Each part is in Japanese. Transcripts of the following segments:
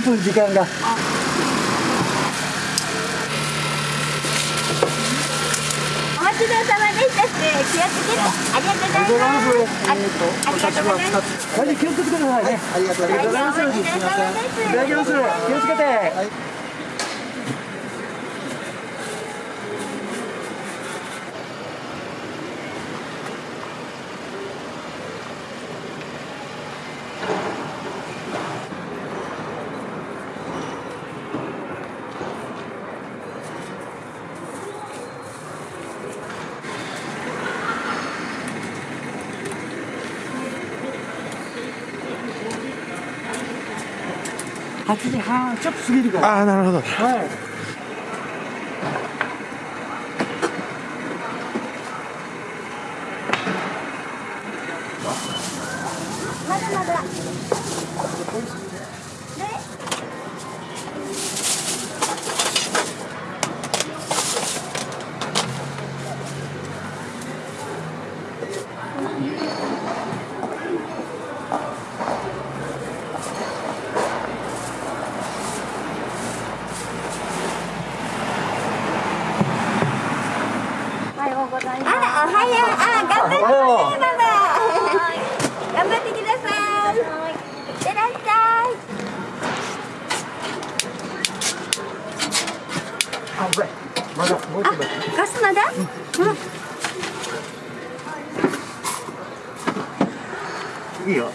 すいませんあと34分時間が。お待ちどうさまでした。って気をつけて。ありがとうございます。あありがとうございます。大丈夫気をつけてくださいね、ありがとうございます。ありがとうございますお疲れ様ですいただきます気をつけて、8時半ちょっと過ぎるから。ああなるほど。はいまだまだおはようございます。あら、おはよう。あ、頑張ってね、ママ。頑張ってください。いってらっしゃい。あまだもう一枚ガスまだ？うん。いいよ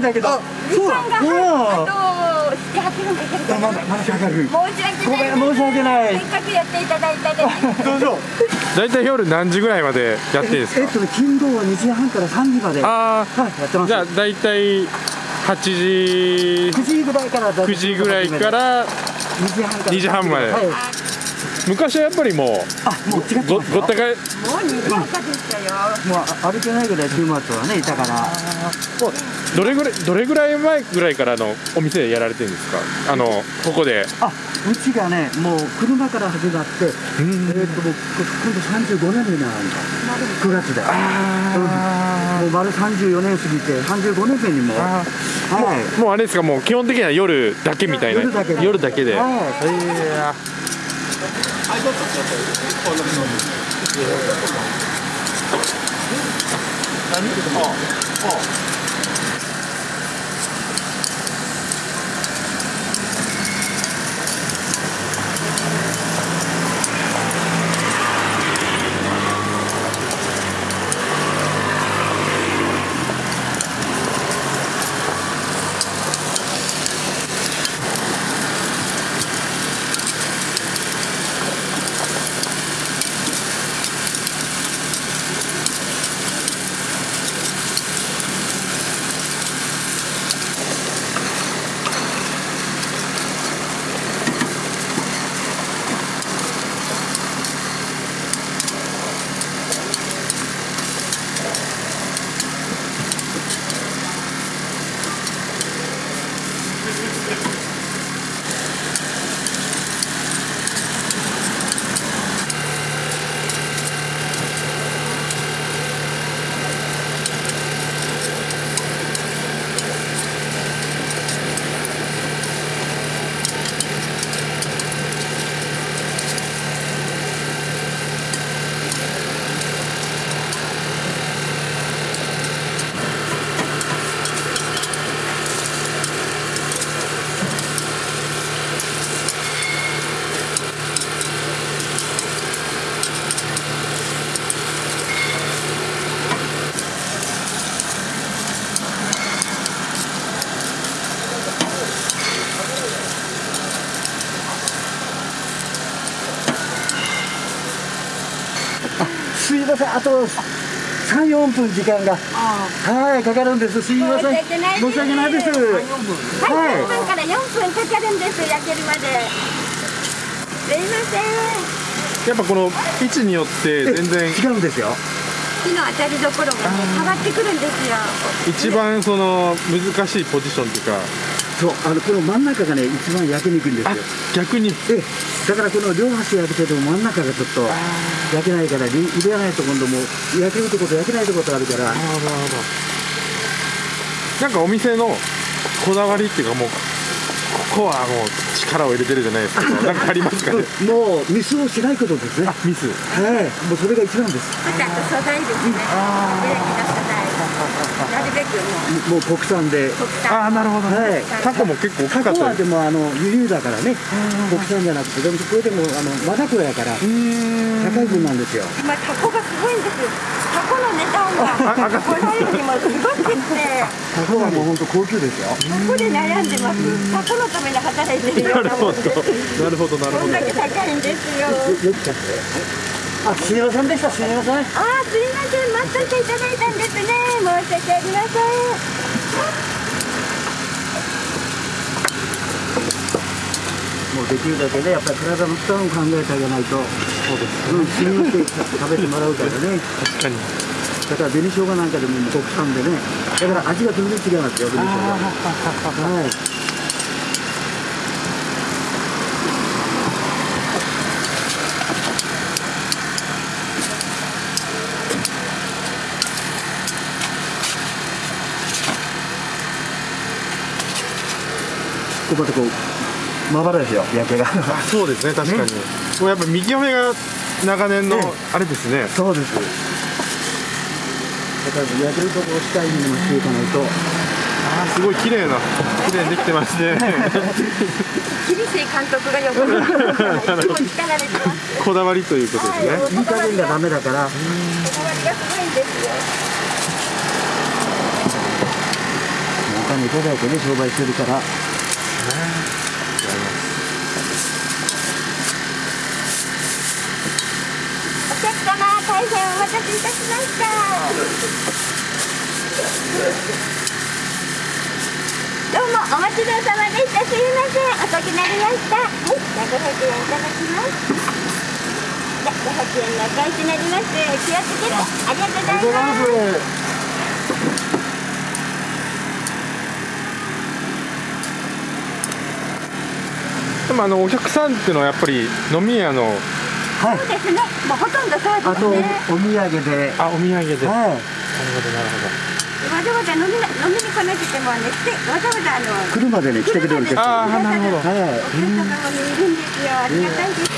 んだけど。時間がうんあと七八分かかる。まだまだかかる。申し訳ごない。めん申し訳ない。せっかくやっていただいたで。どうぞ。大体夜何時ぐらいまでやってるんですか？えっとね金土は2時半から3時まで。はあいやってます。あじゃあ大体8時。9時ぐらいから9時ぐらいから2時半から2時半まで。はい。昔はやっぱりもあもう違っごますよごったかいもう二時間でしたよ。もうあ歩けないぐらい週末はねいたからどれぐらいどれぐらい前ぐらいからのお店でやられてるんですか？あのここで。あうちがねもう車から始まってえーっともう今度35年目になるんだ。9月で。もう丸34年過ぎて35年目にも。あはい。もうあれですか？もう基本的には夜だけみたいな。夜だけ。で。夜だけで。はい。えすいません。あと34分時間が。はいかかるんです。すいません。申し訳ないです。申し訳ないです。はい、はい。3分から4分かかるんです。焼けるまで。すいません。ーやっぱこの位置によって全然違うんですよ。火の当たりどころがね変わってくるんですよ。一番その難しいポジションっていうか。そうあのこの真ん中がね一番焼きにくいんですあよ逆に。ええだからこの両端焼くけど真ん中がちょっと焼けないからり入れないと今度もう焼けるとこと焼けないとことあるから。なんかお店のこだわりっていうかもうここはもう力を入れてるじゃないですけどなんかありますかね？もうミスをしないことですね。はミス。い。もうそれが一番です。そしてあと素材ですね。べくもう。もう国産で。国産。ああなるほどはい。タコも結構大きかタコはったでもあの輸入だからね。国産じゃなくてでもこれでもあのマダコやから高い分なんですよ。今タコがすごいんです。タコの値段がこれよりもす。ごくって。タコはもう本当高級ですよ。タコで悩んでます。タコのために働いてるようななるほどもんです。なるほど。なるほど。こんだけ高いんですよ。よくちゃってあすみませんでした。すみません。あーすいません。待っといていただいたんですね。申し訳ありません。もうできるだけねやっぱり体の負担を考えてあげないと。そうです。うん信用して食べてもらうからね。確かに。だから紅生姜なんかでも国産でね。だから味が全然違いますよ紅生姜はいこうまたこうまばらですよ焼けが。そうですね確かに、ね、もうやっぱ右目が長年のあれですね、ねそうです。だから焼けるとこを下にもしていかないとあすごい綺麗な綺麗にできてますね。厳しい監督がよくこだわりということですね、はい、いがダメだから。こだわりがすごいんですよ。お金いただいてね商売してるから。待たせいたしましたどうもお待ちどうさまでしたすいません遅くなりましたはいじゃあ500円いただきますじゃあ500円のお返しになります気をつけてありがとうございますでもあのお客さんっていうのはやっぱり飲み屋のはい。そうですね。もうほとんどそうあとおですね。お土産で。あお土産で。なるほどなるはいほど。わざわざ飲みな飲みに来なくてもね来てわざわざあの車でね来てくれるお客さんあーなるほど。はいお客様もいるんですよ。ありがたいです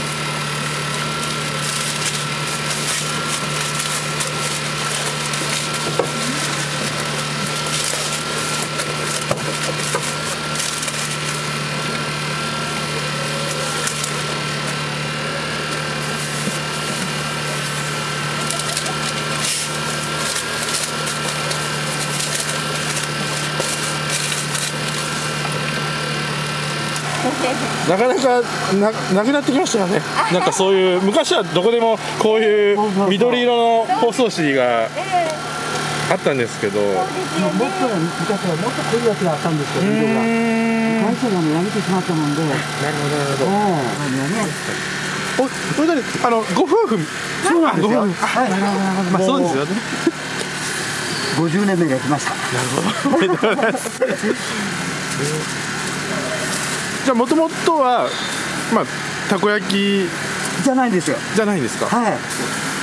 なかなかななくなってきましたよね。なんかそういう昔はどこでもこういう緑色の包装紙がええあったんですけど。ねもっと昔はもっと濃いやつがあったんですけど色が。会社がねやめてしまったもんで。えなるほどなるほど。おそれであのご夫婦。そうなんですよ。はい。あなるほどなるほど。まあそうですよね。50年目が来ました。なるほど じゃあもともとはまあたこ焼きじゃないんですよ。じゃないんですかはい。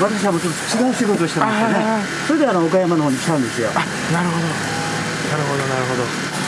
私はもうちょっと違う仕事をしてましてね。あそれであの岡山の方に来たんですよ。あなるほど。なるほどなるほど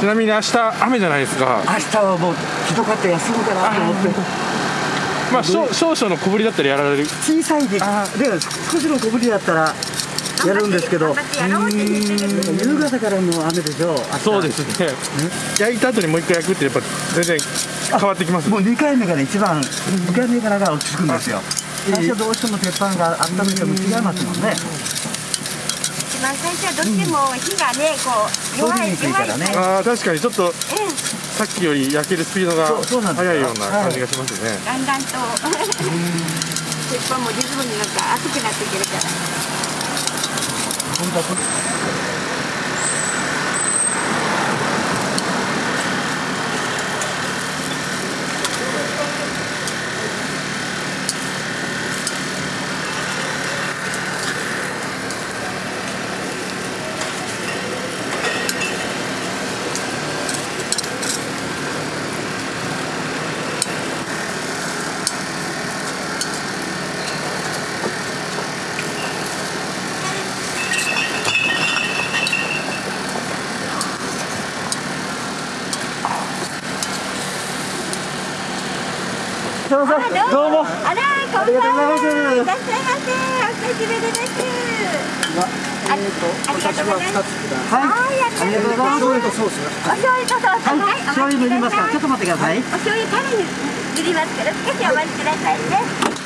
ちなみに明日雨じゃないですか。明日はもうひどかった休むかなと思って。まあ少少々の小ぶりだったらやられる。小さいでで少しの小ぶりだったらやるんですけど夕方からの雨でしょ明日。そうですね。焼いた後にもう一回焼くってやっぱ全然変わってきますもう2回目がね一番2回目からが落ち着くんですよ。最初どうしても鉄板が温めても違いますもんね一番最初はどうしても火がねこう弱い通りにくいからね。弱いああ確かにちょっとええさっきより焼けるスピードが速いような感じがしますね、だんだんと 鉄板もリズムになんか熱くなってくるからすいませんどうもあらこんばんはありがとうございますいらっしゃいませお久しぶりですあありがとうございます。はいはいありがとうございます醤油とソースお醤油とソースはいはい醤油塗りますからちょっと待ってくださいお醤油に塗りますから少しお待ちくださいね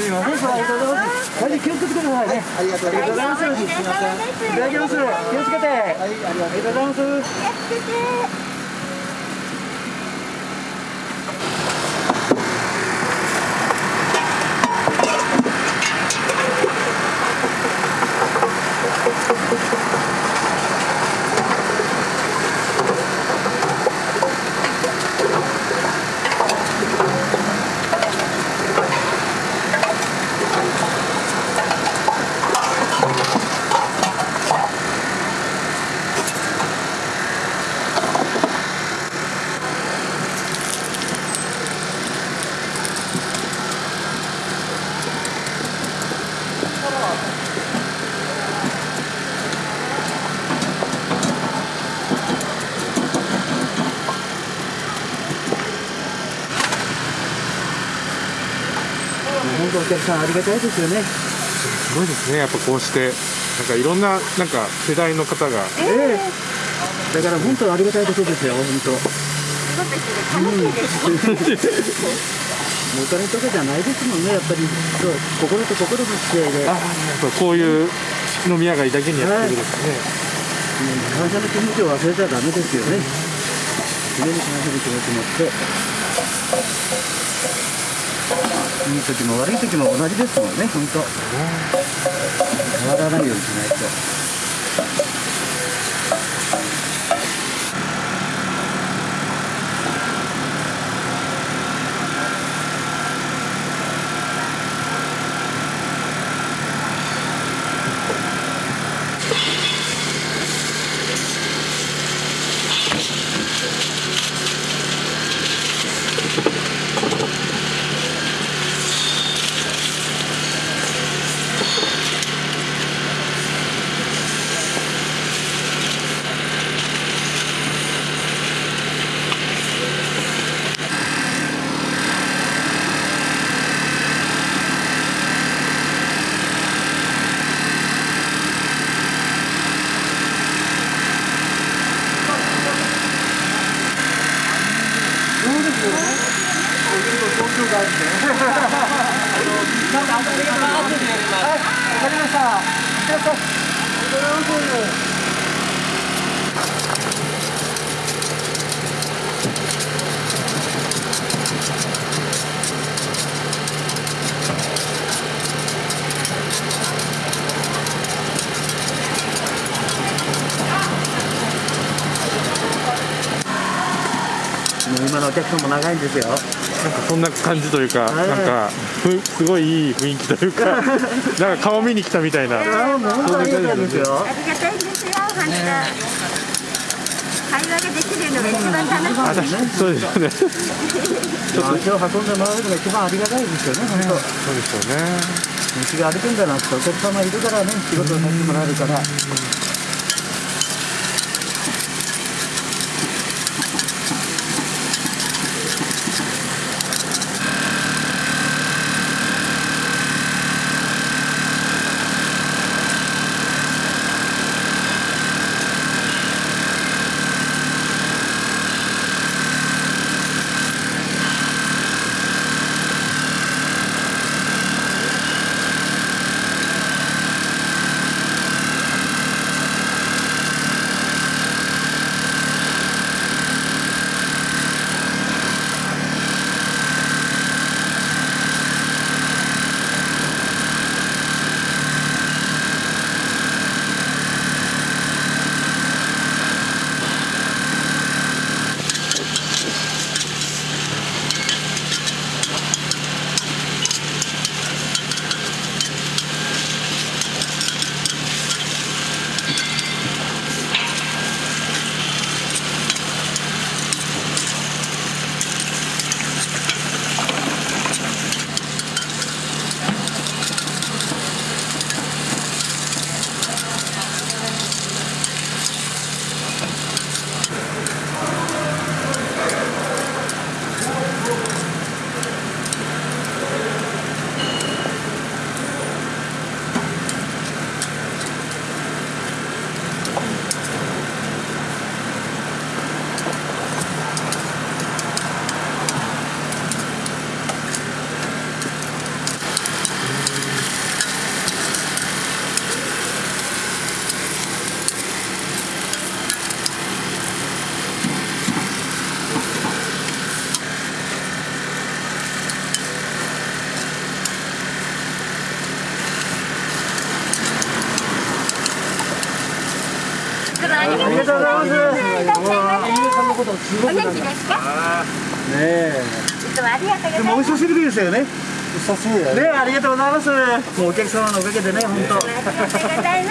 すいません、ありがとうございます。大事気をつけてくださいね。ありがとうございます。すいません。いただきます。気をつけて。はい、ありがとうございます。気をつけてさんありがたいですよね。すごいですねやっぱこうしてなんかいろんななんか世代の方がええだから本当ありがたいことですよ、本当。仕事してて楽しいですお金とかじゃないですもんね、やっぱり。そう心と心の付き合いで。あやっぱこういう飲み屋街だけにやってるんですね、感謝の気持ちを忘れちゃダメですよね。常に感謝の気持ち持って。いい時も悪い時も同じですもんね、本当。変わらないようにしないと。そうですよね。お昼の東京があって。なんかありがとうございます。はい、わかりました。ありがとうございます。もう今のお客さんも長いんですよ。なんかそんな感じというか、はいなんかふすごいいい雰囲気というか なんか顔見に来たみたいなああ、もう本当にありがたいですよ。ありがたいですよ本当会話ができるのが一番楽しいあ確かにそうですよねちょっと足を運んでもらえるのが一番ありがたいですよね、本当。そうですよね道が歩くんだなってお客様いるからね、仕事をさせてもらえるから。ございますいらっしゃいませさんのことすごお元気ですか？ねえ。いつもありがとうございます。でもお久しぶりですよね。久しぶりだねありがとうございます。もうお客様のおかげでね本当。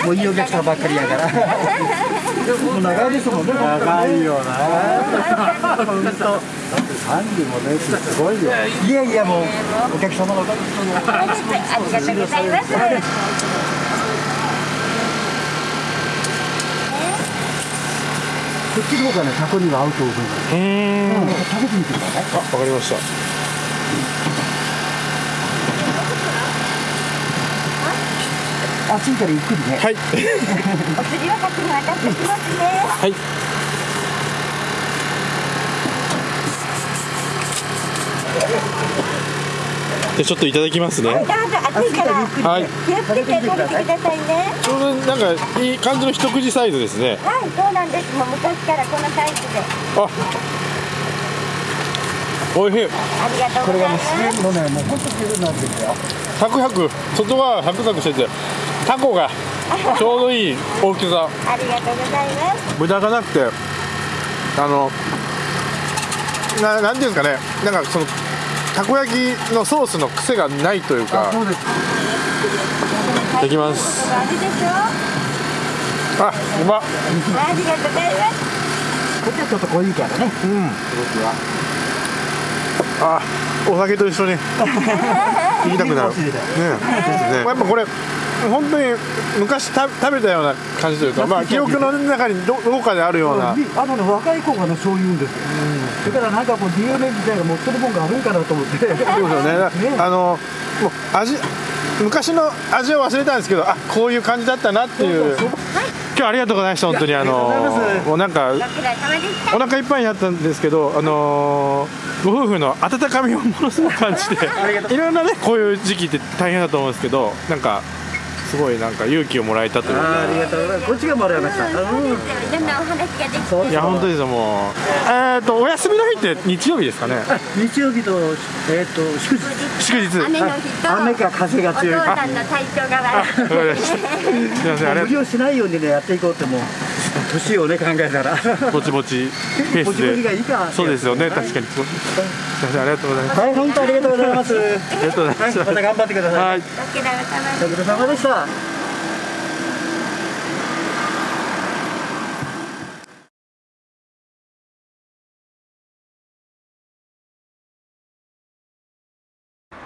もういいお客さんばっかりやから。もう長いですもんね長いよな。本当。だって35年ってすごいよ。いやいやもう。お客様のおかげありがとうございます こっちの方がねタコには合うと思う。うんうん。食べてみてください。あわかりました。暑いからゆっくりねはいお釣りは先に渡してきますね。はい じゃあちょっといただきますね。どうぞ暑いからはい。気をつけて食べてくださいね。ちょうどなんかいい感じの一口サイズですね。はいそうなんです。もう昔からこのサイズで。あ。おいしい。ありがとうございます。自然のねもう本当なんですよ。サクサク。外はサクサクしててタコが ちょうどいい大きさ。ありがとうございます。無駄がなくてあのななんていうんですかね。なんかそのたこ焼きのソースの癖がないというか。そうです。いただきます。あうま。っありがとうございますこっちはちょっと濃いからね。うん。僕はあお酒と一緒に。行きたくなる。ね ね。やっぱこれ本当に昔た食べたような感じというか、まあ、記憶の中にどどこかであるような。あのね若い子がねそう言うんですよ。だからなんかこう DNA 自体が持ってるもんがあるんかなと思って。そうですよね。あのもう味昔の味を忘れたんですけど、あこういう感じだったなっていう。今日ありがとうございました本当に。あのもうなんかお腹いっぱいになったんですけどあのご夫婦の温かみをものすごく感じていろんなねこういう時期って大変だと思うんですけどなんかすごいなんか勇気をもらえたという。か。ありがとうございます。こっちがもらいましたうん。いろんなお話ができていや本当ですよもう。えっ、とお休みの日って日曜日ですかね。日曜日とえっと祝日。祝日。雨の日と。雨か風が強い。お父さんの体調が悪い。すいませんありが 無理をしないようにねやっていこうってもう年をね考えたら。ぼちぼちペースで。いいか。そうですよね。確かにすいませんありがとうございます。はい本当ありがとうございます。はありがとうございまいしたまた頑張ってください。はい。ご苦労様ご苦労様でした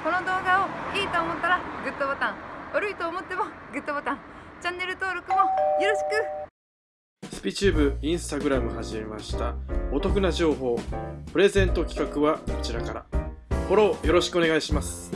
この動画をいいと思ったらグッドボタン悪いと思ってもグッドボタンチャンネル登録もよろしくスピチューブインスタグラム始めました。お得な情報プレゼント企画はこちらから。フォローよろしくお願いします。